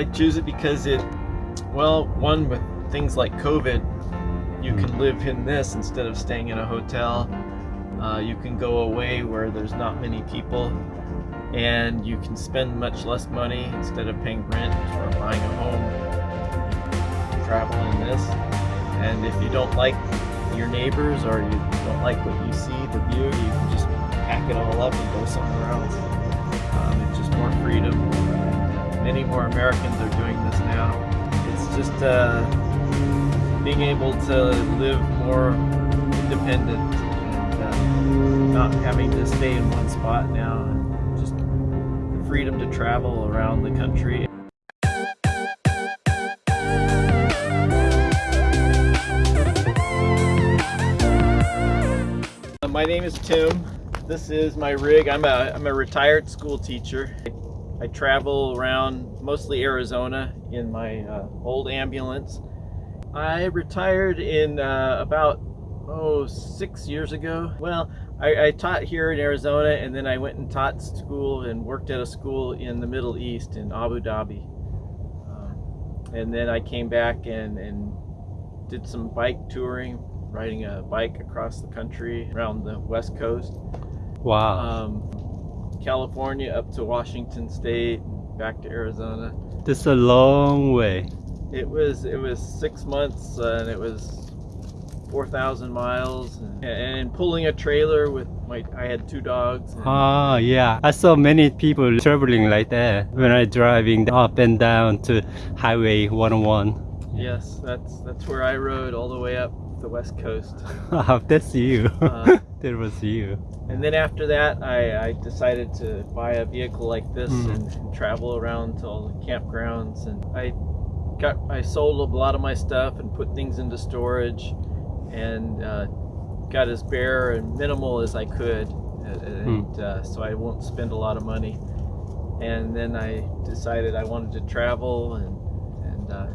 I choose it because it, well, one with things like COVID, you can live in this instead of staying in a hotel. Uh, you can go away where there's not many people, and you can spend much less money instead of paying rent or buying a home. Travel in this, and if you don't like your neighbors or you don't like what you see, the view, you can just pack it all up and go somewhere else. Um, it's just more freedom. Many more Americans are doing this now. It's just uh, being able to live more independent and uh, not having to stay in one spot now. And just the freedom to travel around the country. My name is Tim. This is my rig. I'm a, I'm a retired school teacher. I, travel around mostly Arizona in my uh, old ambulance. I retired in uh, about, oh, six years ago. Well, I, I, taught here in Arizona and then I went and taught school and worked at a school in the Middle East in Abu Dhabi. Um, and then I came back and, and did some bike touring riding a bike across the country around the west coast. Wow. Um, California up to Washington State, back to Arizona. This is a long way. It was it was six months uh, and it was four thousand miles and, and, pulling a trailer with my I had two dogs. Ah yeah, I saw many people traveling like that when I driving up and down to Highway 101. Yes, that's that's where I rode all the way up the west coast. that's you. Uh, that was you. And then after that, I, I decided to buy a vehicle like this mm. and, and, travel around to all the campgrounds. And I got I sold a lot of my stuff and put things into storage, and uh, got as bare and minimal as I could, and mm. uh, so I won't spend a lot of money. And then I decided I wanted to travel, and and uh,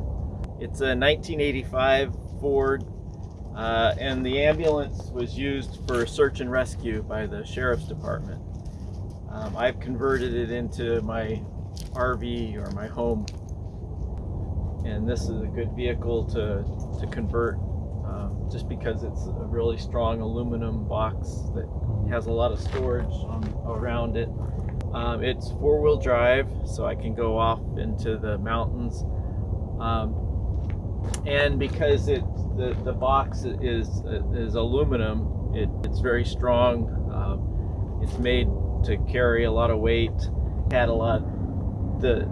it's a 1985 Ford uh, and the ambulance was used for search and rescue by the Sheriff's Department. Um, I've converted it into my RV or my home. And this is a good vehicle to, to convert um, just because it's a really strong aluminum box that has a lot of storage on, around it. Um, it's four-wheel drive, so I can go off into the mountains. Um, and because it the, the box is is aluminum it, it's very strong. Um, it's made to carry a lot of weight. Had a lot the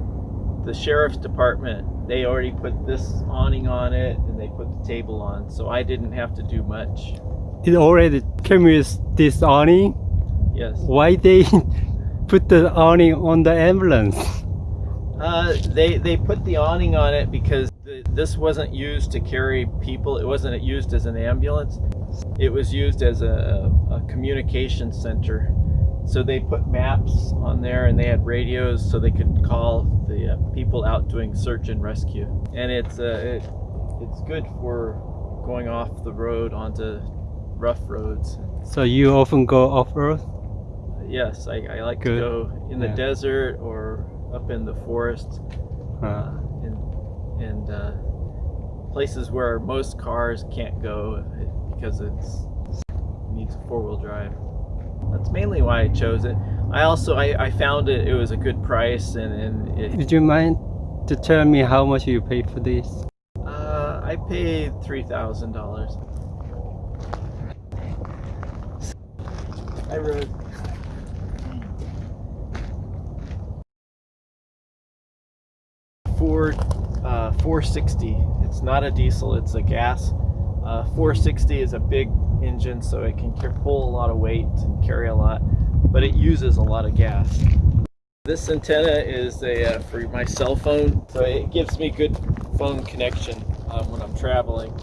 the sheriff's department they already put this awning on it and they put the table on so I didn't have to do much. It already came with this awning? Yes. Why they put the awning on the ambulance? Uh, they they put the awning on it because this wasn't used to carry people. It wasn't used as an ambulance. It was used as a, a communication center. So they put maps on there and they had radios so they could call the uh, people out doing search and rescue. And it's uh, it, it's good for going off the road onto rough roads. So you often go off-road? Yes, I, I like good. to go in the yeah. desert or up in the forest. Huh. And uh, places where most cars can't go because it's it needs four-wheel drive. That's mainly why I chose it. I also I, I found it it was a good price and, and it, Did you mind to tell me how much you paid for this? Uh, I paid three thousand dollars. I rode Ford uh, 460. It's not a diesel, it's a gas. Uh, 460 is a big engine, so it can pull a lot of weight and carry a lot, but it uses a lot of gas. This antenna is a, uh, for my cell phone, so it gives me good phone connection um, when I'm traveling.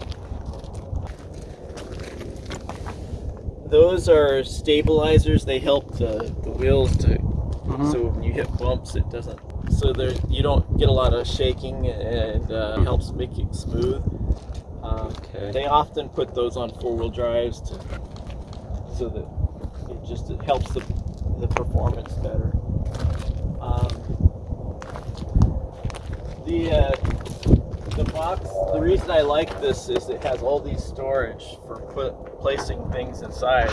Those are stabilizers. They help the, the wheels to, mm -hmm. so when you hit bumps, it doesn't so there you don't get a lot of shaking and uh, helps make it smooth. Um, okay. They often put those on four-wheel drives to, so that it just it helps the, the performance better. Um, The uh, the box. The reason I like this is it has all these storage for put, placing things inside.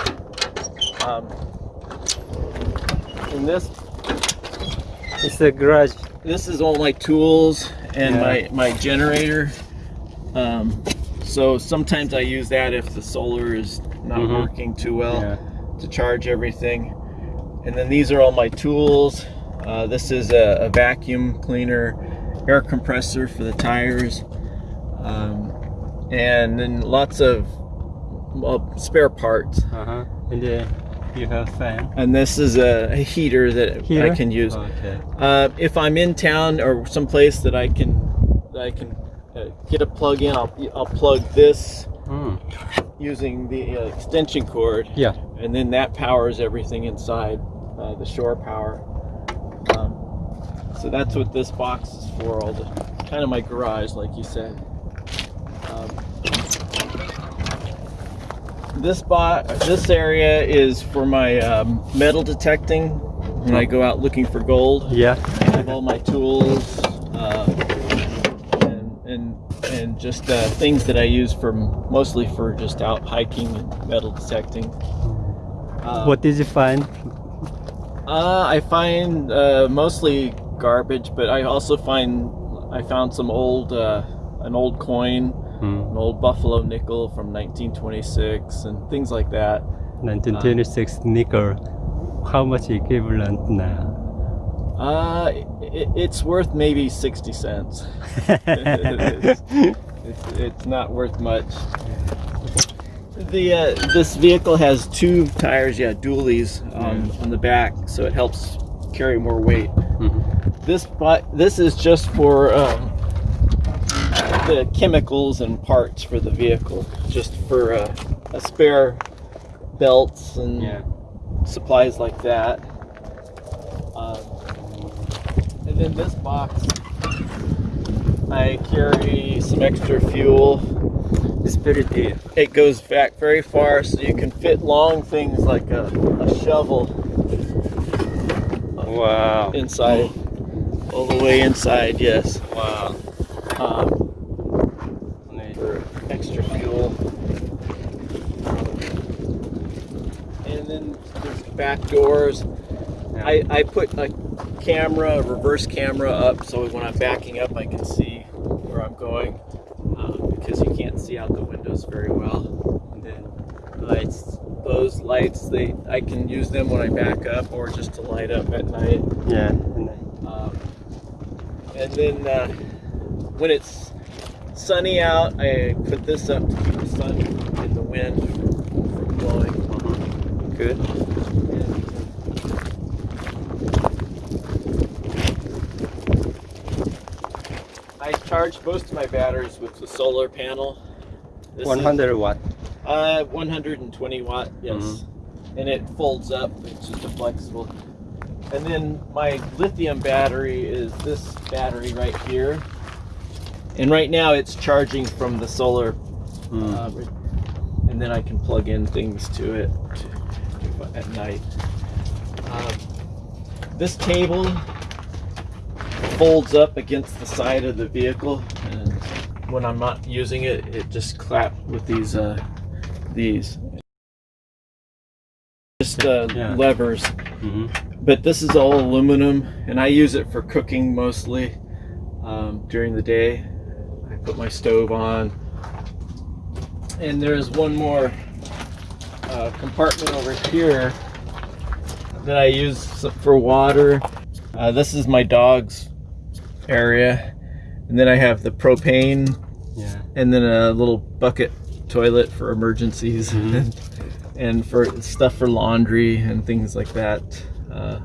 Um, in this It's a garage. this is all my tools and Yeah. my my generator. Um, so sometimes I use that if the solar is not Mhm. working too well Yeah. to charge everything. And then these are all my tools. Uh, this is a, a vacuum cleaner, air compressor for the tires, um, and then lots of well, spare parts. Uh-huh. And then you have fan. And this is a, a heater that Here I can use. Okay. Uh, if I'm in town or someplace that I can that I can uh, get a plug in, I'll, I'll plug this Mm. using the uh, extension cord, Yeah. and then that powers everything inside uh, the shore power. Um, so that's what this box is for. All the kind of my garage, like you said. Um, this spot, this area is for my um, metal detecting when I go out looking for gold. Yeah. I have all my tools uh, and, and and just uh, things that I use for mostly for just out hiking and metal detecting. Uh, What did you find? Uh, I find uh, mostly garbage, but I also find I found some old uh, an old coin, Mm. an old buffalo nickel from 1926, and things like that. 1926 nickel. How much equivalent now? Uh, it, it's worth maybe 60 cents. it's, it's, it's not worth much. The uh, this vehicle has two tires, yeah, dualies on, on the back, so it helps carry more weight. Mhm. This but this is just for um, the chemicals and parts for the vehicle, just for uh, a spare belts and Yeah. supplies like that. Um, and then this box, I carry some extra fuel. It's deep. It goes back very far, so you can fit long things like a, a shovel Wow. inside, all the way inside. Yes, Wow. um, for extra fuel. And then there's back doors. I, I put a camera, a reverse camera up so when I'm backing up I can see where I'm going uh, because you can't see out the windows very well. And then lights, those lights, they I can use them when I back up or just to light up at night. Yeah. and then- Um, and then uh, when it's sunny out, I put this up to keep the sun and the wind from blowing. Good. I charge most of my batteries with the solar panel. This is, 100 watt. uh, 120 watt, yes. And it folds up, it's just a flexible. And then my lithium battery is this battery right here. And right now it's charging from the solar, Mm. uh, and then I can plug in things to it at night. Um, this table folds up against the side of the vehicle, and when I'm not using it, it just clap with these uh, these just uh, Yeah. levers. Mhm. But this is all aluminum, and I use it for cooking mostly um, during the day. I put my stove on, and there's one more uh, compartment over here that I use for water. Uh, this is my dog's area, and then I have the propane, Yeah. and then a little bucket toilet for emergencies, Mhm. and, and for stuff for laundry and things like that. Uh,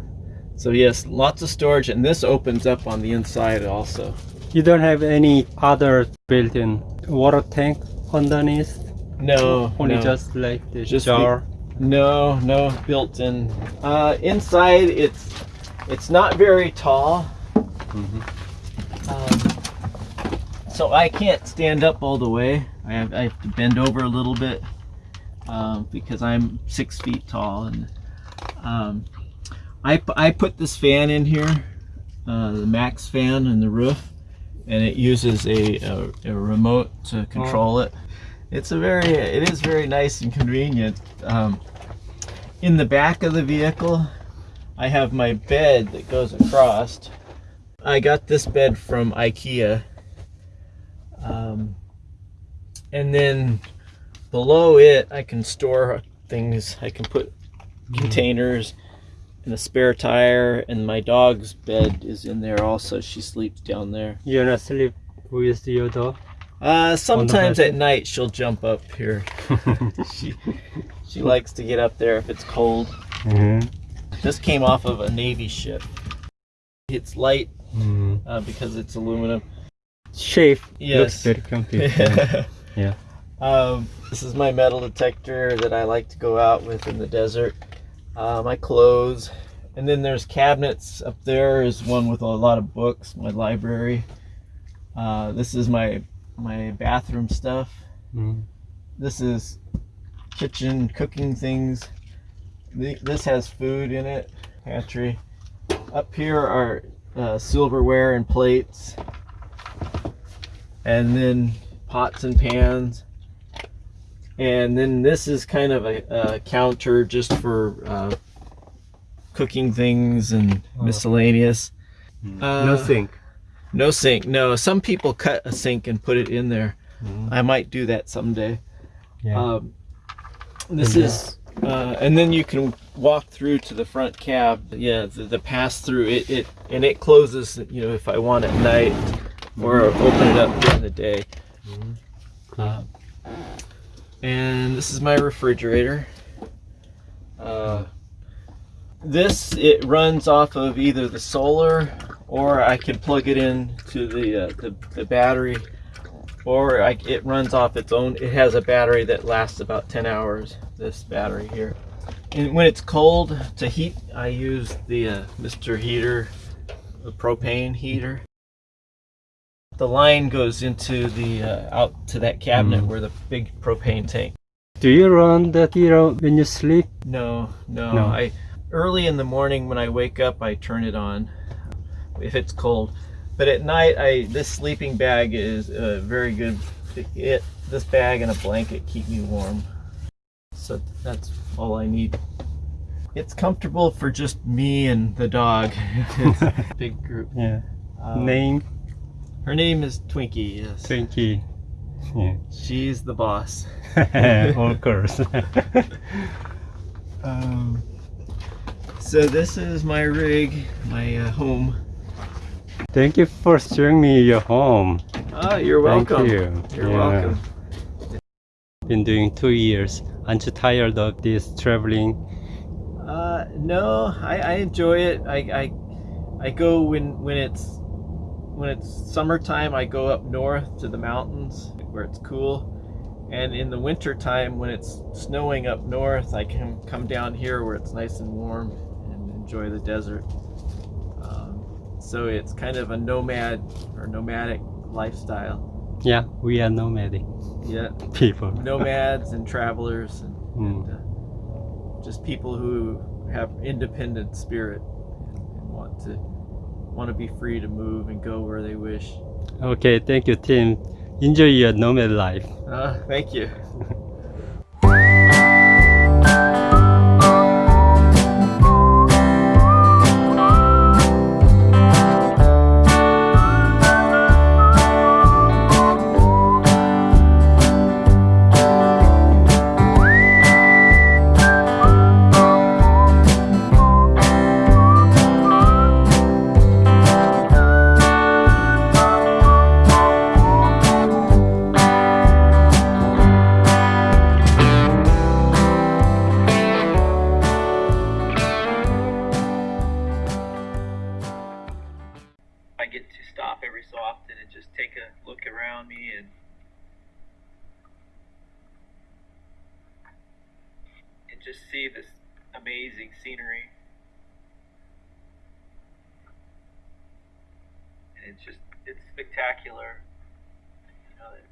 so yes, lots of storage, and this opens up on the inside also. You don't have any other built-in water tank underneath? No, Only no. just like the Just the- jar? No, no built in. Uh, inside, it's it's not very tall, Mhm. Um, so I can't stand up all the way. I have, I have to bend over a little bit um, because I'm six feet tall, and um, I I put this fan in here, uh, the MaxxFan in the roof, and it uses a, a, a remote to control it. It's a very, it is very nice and convenient. Um, in the back of the vehicle, I have my bed that goes across. I got this bed from IKEA. Um, and then below it, I can store things. I can put containers and a spare tire, and my dog's bed is in there also. She sleeps down there. You're not sleep with your dog? Uh, sometimes at night she'll jump up here. she she likes to get up there if it's cold. Mhm. This came off of a Navy ship. It's light Mm. uh, because it's aluminum. Shape Yes. looks very comfortable. yeah. Um, this is my metal detector that I like to go out with in the desert. Uh, my clothes. And then there's cabinets up there is one with a lot of books, my library. Uh, this is my my bathroom stuff. Mm. This is kitchen cooking things. Th- This has food in it, pantry. Up here are uh, silverware and plates. And then pots and pans. And then this is kind of a, a counter just for uh, cooking things and Oh. miscellaneous. Uh, no sink. No sink. No, some people cut a sink and put it in there. Mm. I might do that someday. Yeah. Um, this And, uh, is, uh, and then you can walk through to the front cab. Yeah, the, the pass through it, it, and it closes. You know, if I want at night, or open it up during the day. Uh, and this is my refrigerator. Uh, this it runs off of either the solar, or I can plug it in to the uh, the, the battery or I, it runs off its own. It has a battery that lasts about 10 hours, this battery here. And when it's cold to heat, I use the uh, Mr. Heater, the propane heater. The line goes into the, uh, out to that cabinet Mm. where the big propane tank. Do you run the heater when you sleep? No, no, No. I, early in the morning when I wake up, I turn it on if it's cold. But at night, I this sleeping bag is uh, very good. It this bag and a blanket keep me warm. So that's all I need. It's comfortable for just me and the dog. it's a big group. Yeah. Um, Name Her name is Twinkie. Yes, Twinkie. Yeah. she's the boss. of course. Um, so this is my rig, my uh, home. Thank you for showing me your home. Ah, you're welcome. Thank you. You're Yeah. welcome. Been doing two years. Aren't you tired of this traveling? Uh, no, I, I enjoy it. I, I I go when when it's when it's summertime. I go up north to the mountains where it's cool, and in the winter time when it's snowing up north, I can come down here where it's nice and warm and enjoy the desert. So it's kind of a nomad or nomadic lifestyle. Yeah, we are nomadic Yeah, people. nomads and travelers and, Mm. and uh, just people who have independent spirit and, and want to want to be free to move and go where they wish. Okay, thank you, Tim. Enjoy your nomad life. Uh, thank you.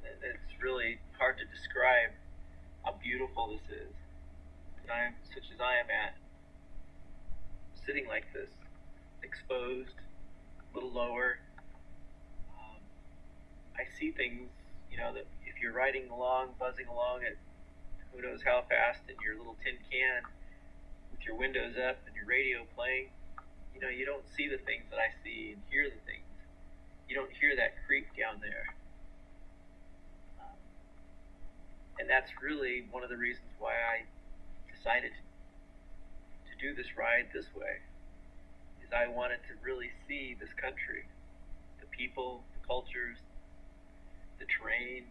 it's really hard to describe how beautiful this is. Time such as I am at, sitting like this, exposed, a little lower, um, I see things, you know, that if you're riding along, buzzing along at who knows how fast in your little tin can with your windows up and your radio playing, you know, you don't see the things that I see and hear the things. You don't hear that creek down there. Um, and that's really one of the reasons why I decided to do this ride this way. Is I wanted to really see this country, the people, the cultures, the terrain.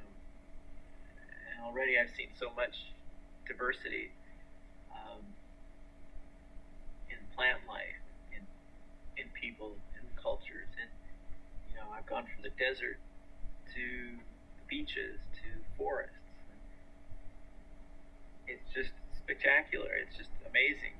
And already I've seen so much diversity um, in plant life, in in people, in cultures, and you know I've gone from the desert to beaches to forests. Just spectacular. It's just amazing